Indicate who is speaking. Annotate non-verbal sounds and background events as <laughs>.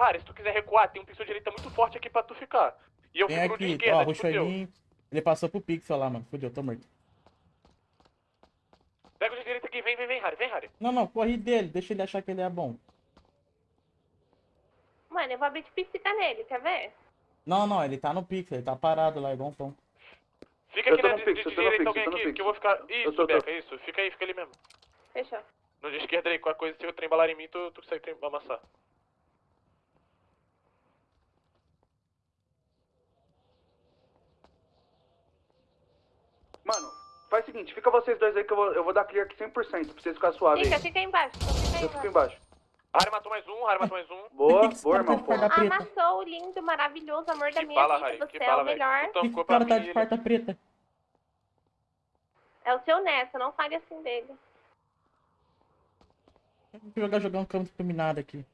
Speaker 1: Harry, se tu quiser recuar, tem um pixel direita muito forte aqui pra tu ficar. E eu
Speaker 2: Vem
Speaker 1: fico no de
Speaker 2: aqui,
Speaker 1: esquerda,
Speaker 2: ó,
Speaker 1: tipo.
Speaker 2: Ele passou pro Pixel lá, mano. Fudeu, tô morto.
Speaker 1: Pega o de direita aqui, vem, vem, vem, Harry, vem, Harry.
Speaker 2: Não, não, corri dele. Deixa ele achar que ele é bom.
Speaker 3: Mano, eu vou abrir de psica nele, quer ver?
Speaker 2: Não, não, ele tá no Pixel. Ele tá parado lá, igual um pão.
Speaker 1: Fica
Speaker 4: Eu
Speaker 1: aqui
Speaker 4: tô
Speaker 1: na de,
Speaker 4: pixel,
Speaker 1: de
Speaker 4: eu tô
Speaker 1: direita
Speaker 4: pixel,
Speaker 1: alguém
Speaker 4: eu tô no
Speaker 1: aqui, que
Speaker 4: pixel.
Speaker 1: eu vou ficar...
Speaker 4: Eu
Speaker 1: Isso,
Speaker 4: tô- tô.
Speaker 1: Beca, isso. Fica aí, fica ali mesmo.
Speaker 3: Fechou.
Speaker 1: No de esquerda aí, qualquer coisa, se o trem balar em mim, tu, tu consegue amassar.
Speaker 4: Mano, faz o seguinte, fica vocês dois aí que eu vou, eu vou dar clear aqui 100% pra vocês ficarem suaves
Speaker 3: Fica,
Speaker 4: aí.
Speaker 3: fica aí embaixo. Fica aí
Speaker 4: Eu fico
Speaker 3: embaixo.
Speaker 4: embaixo.
Speaker 1: Harry matou mais um, Harry matou mais um. <laughs>
Speaker 4: Boa, boa, irmão.
Speaker 2: preta?
Speaker 3: Amassou o lindo, maravilhoso amor da
Speaker 1: Que
Speaker 3: minha
Speaker 1: bala,
Speaker 3: vida.
Speaker 1: Harry,
Speaker 3: Você
Speaker 1: que
Speaker 3: é
Speaker 1: bala,
Speaker 3: o
Speaker 1: velho.
Speaker 3: melhor.
Speaker 1: Tu
Speaker 2: Por que
Speaker 1: tancou
Speaker 2: o
Speaker 1: pra
Speaker 2: cara tá de farta preta?
Speaker 3: É o seu neto, não fale assim dele.
Speaker 2: Vou jogar, jogar um campo iluminado aqui.